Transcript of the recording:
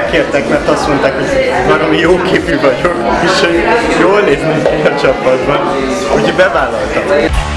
megkértek, mert azt mondták, hogy valami jó képű vagyok, és hogy jól néznek ki a csapatban, úgyhogy bevállaltam.